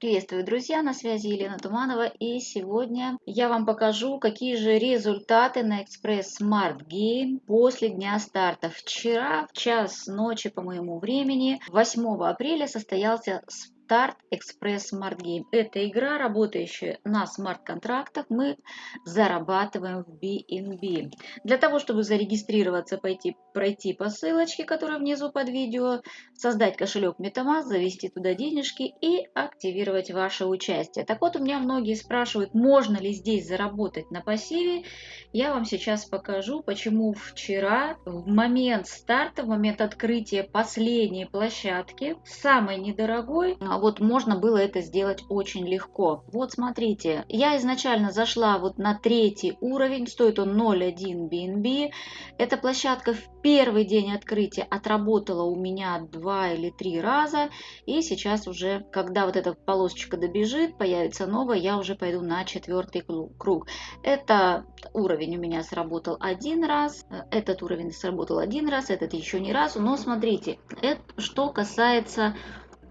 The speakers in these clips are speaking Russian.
Приветствую, друзья! На связи Елена Туманова и сегодня я вам покажу, какие же результаты на Express Smart Game после дня старта. Вчера в час ночи по моему времени, 8 апреля, состоялся Start Express Smart Game. Это игра, работающая на смарт-контрактах. Мы зарабатываем в BNB. Для того, чтобы зарегистрироваться, пойти, пройти по ссылочке, которая внизу под видео, создать кошелек MetaMask, завести туда денежки и активировать ваше участие. Так вот, у меня многие спрашивают, можно ли здесь заработать на пассиве. Я вам сейчас покажу, почему вчера, в момент старта, в момент открытия последней площадки, самой недорогой, вот можно было это сделать очень легко. Вот смотрите, я изначально зашла вот на третий уровень, стоит он 0.1 BNB. Эта площадка в первый день открытия отработала у меня два или три раза. И сейчас уже, когда вот эта полосочка добежит, появится новая, я уже пойду на четвертый круг. Это уровень у меня сработал один раз, этот уровень сработал один раз, этот еще ни разу. Но смотрите, это что касается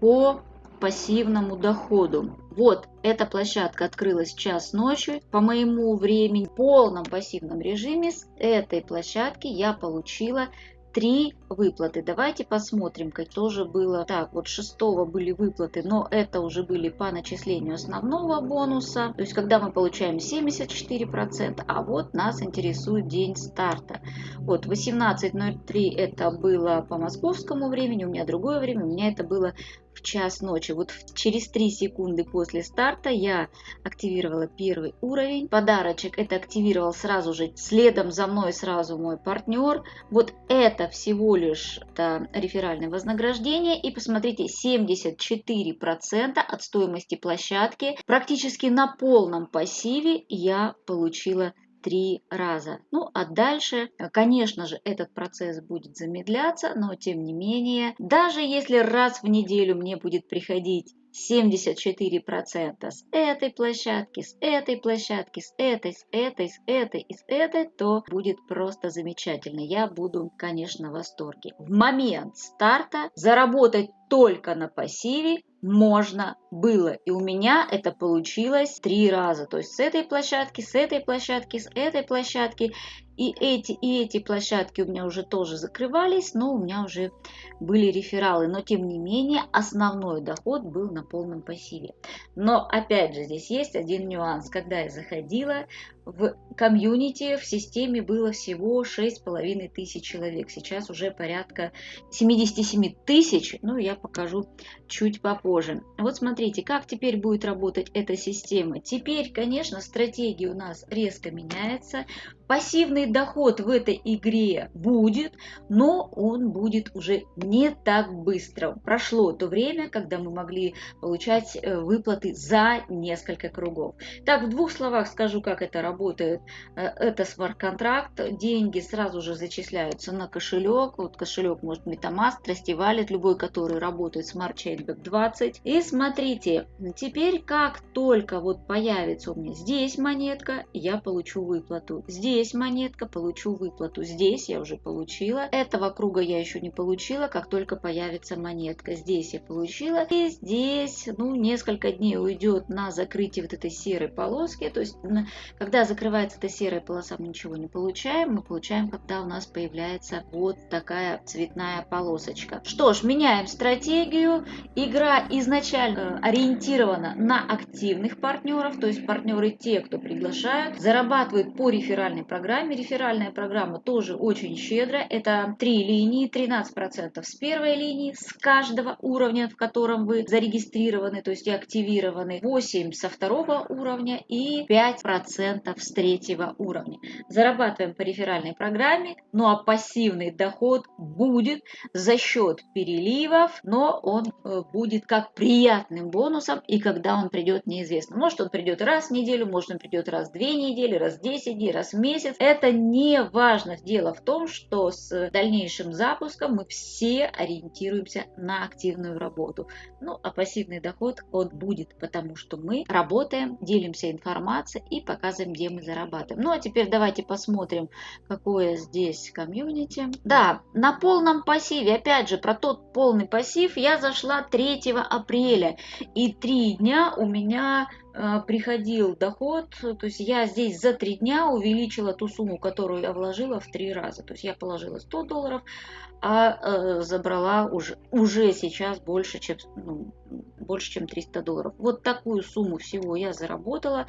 по пассивному доходу. Вот эта площадка открылась час ночи. По моему времени в полном пассивном режиме с этой площадки я получила три выплаты. Давайте посмотрим, как тоже было. Так, вот 6 были выплаты, но это уже были по начислению основного бонуса. То есть, когда мы получаем 74%, а вот нас интересует день старта. Вот 18.03 это было по московскому времени, у меня другое время, у меня это было в час ночи. Вот через 3 секунды после старта я активировала первый уровень. Подарочек это активировал сразу же, следом за мной сразу мой партнер. Вот это всего лишь это реферальное вознаграждение. И посмотрите, 74% от стоимости площадки практически на полном пассиве я получила три раза. Ну а дальше, конечно же, этот процесс будет замедляться, но тем не менее, даже если раз в неделю мне будет приходить 74% с этой площадки, с этой площадки, с этой, с этой, с этой и с этой, то будет просто замечательно. Я буду, конечно, в восторге. В момент старта заработать только на пассиве можно было. И у меня это получилось три раза. То есть с этой площадки, с этой площадки, с этой площадки. И эти, и эти площадки у меня уже тоже закрывались, но у меня уже были рефералы. Но тем не менее основной доход был на полном пассиве. Но опять же здесь есть один нюанс. Когда я заходила в комьюнити, в системе было всего 6,5 тысяч человек. Сейчас уже порядка 77 тысяч. Ну я покажу чуть попозже. Вот смотрите, как теперь будет работать эта система. Теперь, конечно, стратегия у нас резко меняется. Пассивный доход в этой игре будет, но он будет уже не так быстро. Прошло то время, когда мы могли получать э, выплаты за несколько кругов. Так, в двух словах скажу, как это работает. Э, это смарт-контракт. Деньги сразу же зачисляются на кошелек. Вот кошелек может MetaMask, Trusty Wallet, любой, который работает Smart Chainback 20. И смотрите, теперь как только вот появится у меня здесь монетка, я получу выплату. Здесь здесь монетка, получу выплату. Здесь я уже получила. Этого круга я еще не получила, как только появится монетка. Здесь я получила. И здесь, ну, несколько дней уйдет на закрытие вот этой серой полоски. То есть, когда закрывается эта серая полоса, мы ничего не получаем. Мы получаем, когда у нас появляется вот такая цветная полосочка. Что ж, меняем стратегию. Игра изначально ориентирована на активных партнеров, то есть партнеры те, кто приглашают, зарабатывают по реферальной программе. Реферальная программа тоже очень щедрая. Это три линии, 13% с первой линии, с каждого уровня, в котором вы зарегистрированы, то есть активированы, 8 со второго уровня и 5% с третьего уровня. Зарабатываем по реферальной программе, ну а пассивный доход будет за счет переливов, но он э, будет как приятным бонусом, и когда он придет, неизвестно. Может он придет раз в неделю, может он придет раз в две недели, раз в 10 дней, раз в месяц, месяц. Это не важно. Дело в том, что с дальнейшим запуском мы все ориентируемся на активную работу. Ну, а пассивный доход, он будет, потому что мы работаем, делимся информацией и показываем, где мы зарабатываем. Ну, а теперь давайте посмотрим, какое здесь комьюнити. Да, на полном пассиве, опять же, про тот полный пассив я зашла 3 апреля. И три дня у меня приходил доход, то есть я здесь за три дня увеличила ту сумму, которую я вложила в три раза. То есть я положила 100 долларов, а э, забрала уже, уже сейчас больше, чем, ну, больше, чем 300 долларов. Вот такую сумму всего я заработала.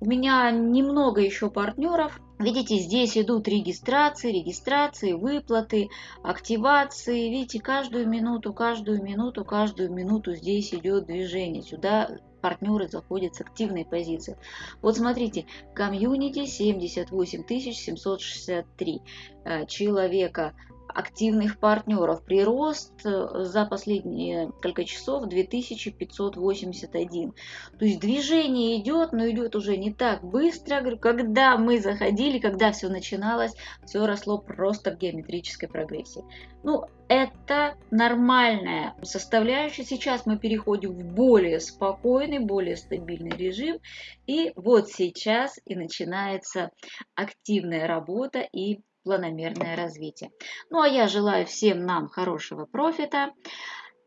У меня немного еще партнеров. Видите, здесь идут регистрации, регистрации, выплаты, активации. Видите, каждую минуту, каждую минуту, каждую минуту здесь идет движение. Сюда партнеры заходят с активной позиции. Вот смотрите, комьюнити 78 763 э, человека активных партнеров. Прирост э, за последние несколько часов 2581. То есть движение идет, но идет уже не так быстро. Когда мы заходили, когда все начиналось, все росло просто в геометрической прогрессии. Ну, это нормальная составляющая. Сейчас мы переходим в более спокойный, более стабильный режим. И вот сейчас и начинается активная работа и планомерное развитие. Ну а я желаю всем нам хорошего профита.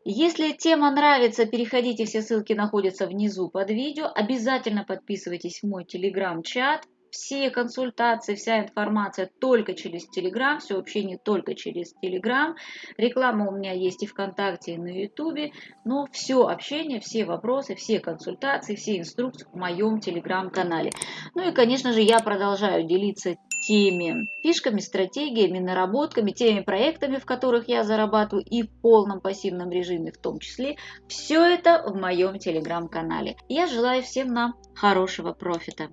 Если тема нравится, переходите, все ссылки находятся внизу под видео. Обязательно подписывайтесь в мой телеграм-чат. Все консультации, вся информация только через Телеграм, все общение только через Телеграм. Реклама у меня есть и ВКонтакте, и на Ютубе. Но все общение, все вопросы, все консультации, все инструкции в моем Телеграм-канале. Ну и, конечно же, я продолжаю делиться теми фишками, стратегиями, наработками, теми проектами, в которых я зарабатываю и в полном пассивном режиме в том числе. Все это в моем телеграм-канале. Я желаю всем нам хорошего профита.